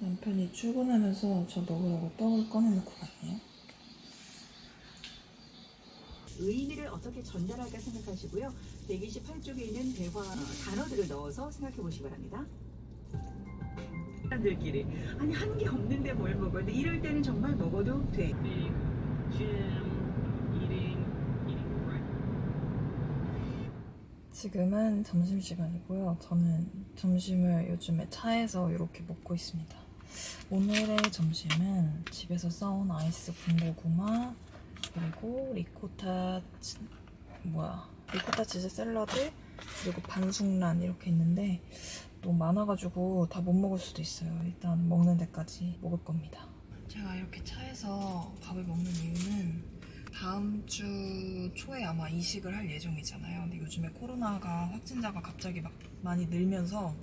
집에서 저 먹으라고 떡을 꺼내놓고 갔네요. 의미를 어떻게 전달할까 생각하시고요. 128쪽에 있는 대화 단어들을 넣어서 생각해 보시기 바랍니다. 사람들끼리 아니 한 게 없는데 뭘 먹어? 근데 이럴 때는 정말 먹어도 돼. 지금은 점심시간이고요. 저는 점심을 요즘에 차에서 이렇게 먹고 있습니다. 오늘의 점심은 집에서 싸온 아이스 군고구마 그리고 리코타 치, 뭐야 리코타 치즈 샐러드 그리고 반숙란 이렇게 있는데 너무 많아가지고 다 못 먹을 수도 있어요. 일단 먹는 데까지 먹을 겁니다. 제가 이렇게 차에서 밥을 먹는 이유는 다음 주 초에 아마 이식을 할 예정이잖아요. 근데 요즘에 코로나가 확진자가 갑자기 막 많이 늘면서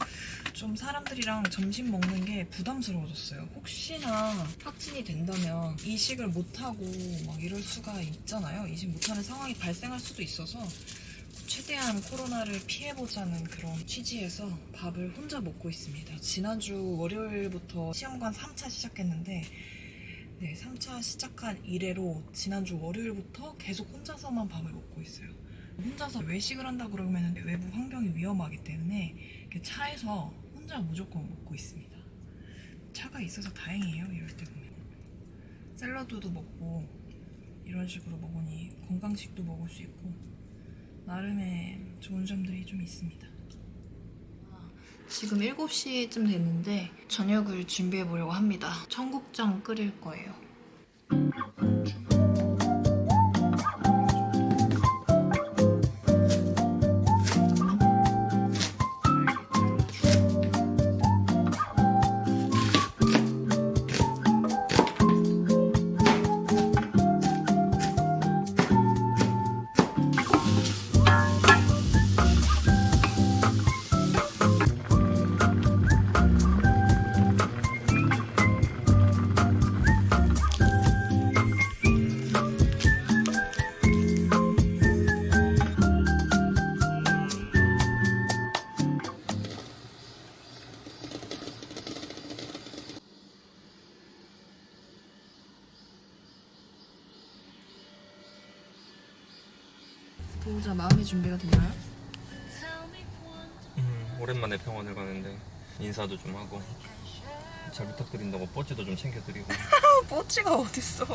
좀 사람들이랑 점심 먹는 게 부담스러워졌어요. 혹시나 확진이 된다면 이식을 못하고 막 이럴 수가 있잖아요. 이식 못하는 상황이 발생할 수도 있어서 최대한 코로나를 피해보자는 그런 취지에서 밥을 혼자 먹고 있습니다. 지난주 월요일부터 시험관 3차 시작했는데 네, 3차 시작한 이래로 지난주 월요일부터 계속 혼자서만 밥을 먹고 있어요. 혼자서 외식을 한다 그러면 외부 환경이 위험하기 때문에 차에서 혼자 무조건 먹고 있습니다. 차가 있어서 다행이에요. 이럴 때 보면 샐러드도 먹고 이런 식으로 먹으니 건강식도 먹을 수 있고 나름의 좋은 점들이 좀 있습니다. 지금 7시쯤 됐는데 저녁을 준비해 보려고 합니다. 청국장 끓일 거예요. 보호자 마음의 준비가 됐나요? 음, 오랜만에 병원을 가는데 인사도 좀 하고 잘 부탁드린다고 뽀찌도 좀 챙겨드리고 뽀찌가 어딨어?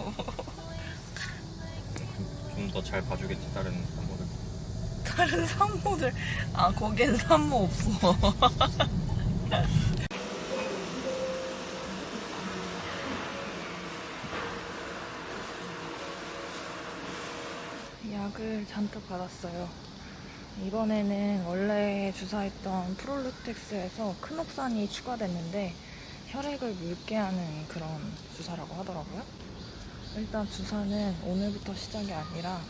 좀 더 잘 봐주겠지 다른 산모들 다른 산모들 아 거기엔 산모 없어. 약을 잔뜩 받았어요. 이번에는 원래 주사했던 프롤루텍스에서 크녹산이 추가됐는데 혈액을 묽게 하는 그런 주사라고 하더라고요. 일단 주사는 오늘부터 시작이 아니라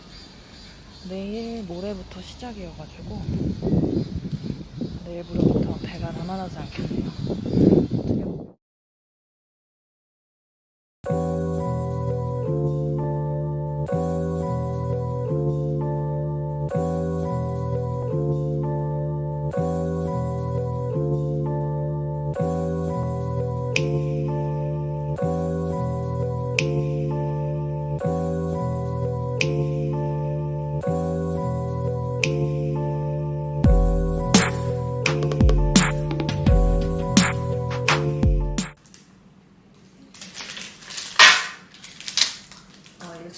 내일 모레부터 시작이어가지고 내일 모레부터 배가 남아나지 않겠네요.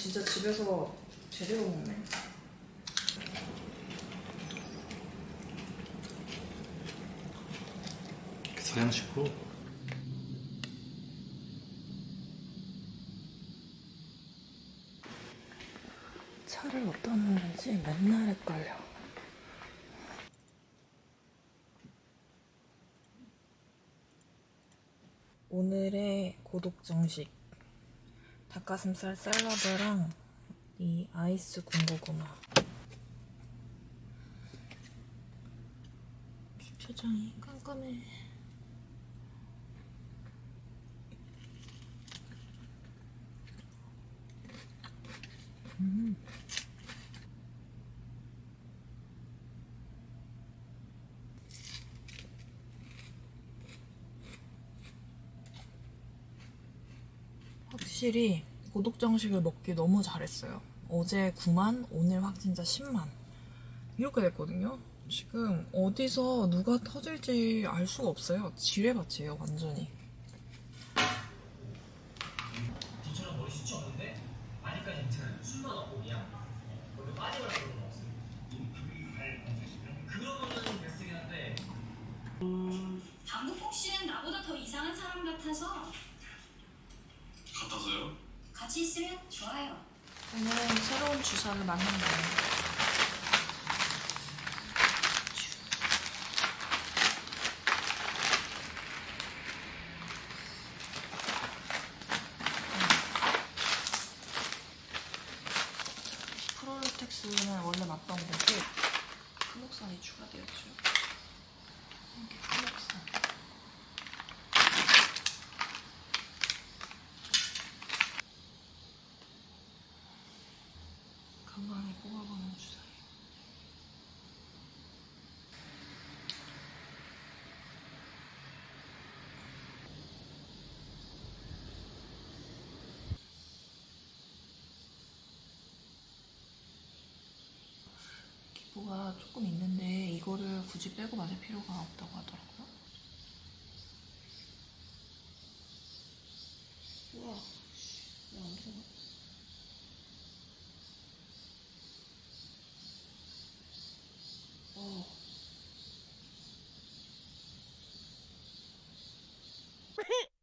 진짜 집에서 제대로 먹네. 서양식으로 차를 어디다 놓는지 맨날 헷갈려. 오늘의 고독 정식 닭가슴살 샐러드랑 이 아이스 군고구마 주차장이 깜깜해 음. 확실히 고독정식을 먹기 너무 잘했어요. 어제 9만, 오늘 확진자 10만. 이렇게 됐거든요. 지금 어디서 누가 터질지 알 수가 없어요. 지뢰밭이에요, 완전히. 니처럼 머리 숱이 없는데 많이까지 괜찮아요. 술만 없고 그냥 원래 빠지거나 그런 건 없어요. 그러면은 베스트긴 한데 강국복 씨는 나보다 더 이상한 사람 같아서? 같이 있으면 좋아요. 오늘은 새로운 주사를 맞는 거예요. 프로르텍스는 원래 맞던 거고 클록산이 추가되었죠. 이게 클록산. 건강에 뽑아보는 주사예요. 기포가 조금 있는데 이거를 굳이 빼고 맞을 필요가 없다고 하더라고요. 우와, 왜안 들어가? 어.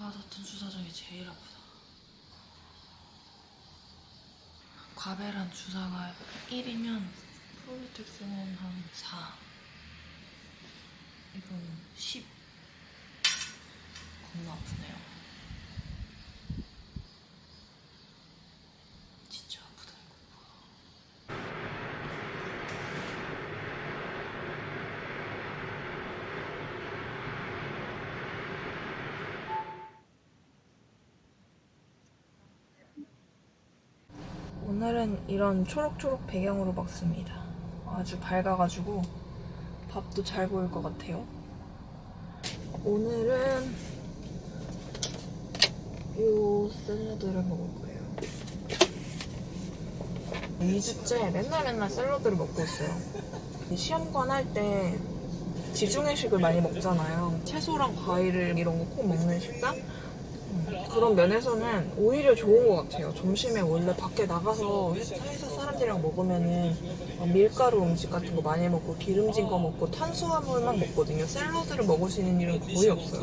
맞았던 주사 중에 제일 아프다. 과배란 주사가 1이면 프로리텍스는 한 4. 이건 10. 겁나 아프네요. 진짜 아프다 이거. 오늘은 이런 초록초록 배경으로 먹습니다. 아주 밝아가지고 밥도 잘 보일 것 같아요. 오늘은 요 샐러드를 먹을 거예요. 2주째 맨날 맨날 샐러드를 먹고 있어요. 시험관 할 때 지중해식을 많이 먹잖아요. 채소랑 과일을 이런 거 꼭 먹는 식단? 음, 그런 면에서는 오히려 좋은 것 같아요. 점심에 원래 밖에 나가서 회사 사람들이랑 먹으면은 막 밀가루 음식 같은 거 많이 먹고 기름진 거 먹고 탄수화물만 먹거든요. 샐러드를 먹을 수 있는 일은 거의 없어요.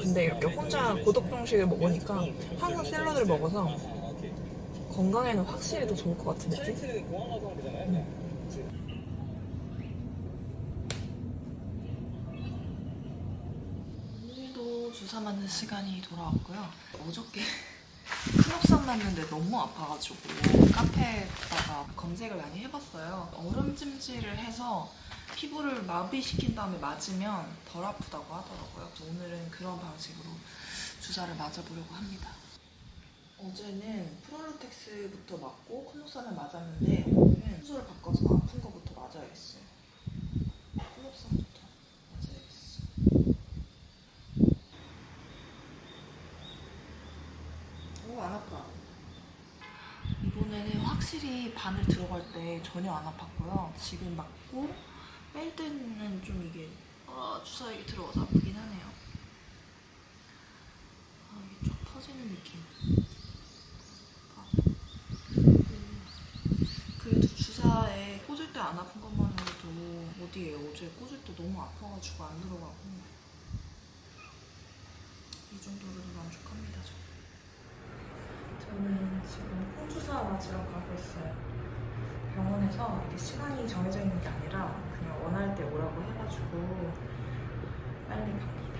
근데 이렇게 혼자 고독정식을 먹으니까 항상 샐러드를 먹어서 건강에는 확실히 더 좋을 것 같은 느낌? 오늘도 주사 맞는 시간이 돌아왔고요. 어저께 클럽산 맞는데 너무 아파가지고 카페에다가 검색을 많이 해봤어요. 얼음 찜질을 해서 피부를 마비시킨 다음에 맞으면 덜 아프다고 하더라고요. 그래서 오늘은 그런 방식으로 주사를 맞아보려고 합니다. 어제는 프롤로텍스부터 맞고 클로산을 맞았는데 오늘은 순서를 바꿔서 아픈 거부터 맞아야겠어요. 클로산부터 맞아야겠어. 오, 안 아파. 이번에는 확실히 바늘 들어갈 때 전혀 안 아팠고요. 지금 맞고 뺄 때는 좀 이게 아, 주사 이게 들어가서 아프긴 하네요. 아, 이게 쭉 퍼지는 느낌. 아. 그래도 주사에 꽂을 때 안 아픈 것만으로도 어디에 어제 꽂을 때 너무 아파가지고 안 들어가고 이 정도로도 만족합니다. 저. 저는 지금 홍주사 맞으러 가고 있어요. 병원에서 이렇게 시간이 정해져 있는 게 아니라 그냥 원할 때 오라고 해가지고 빨리 가기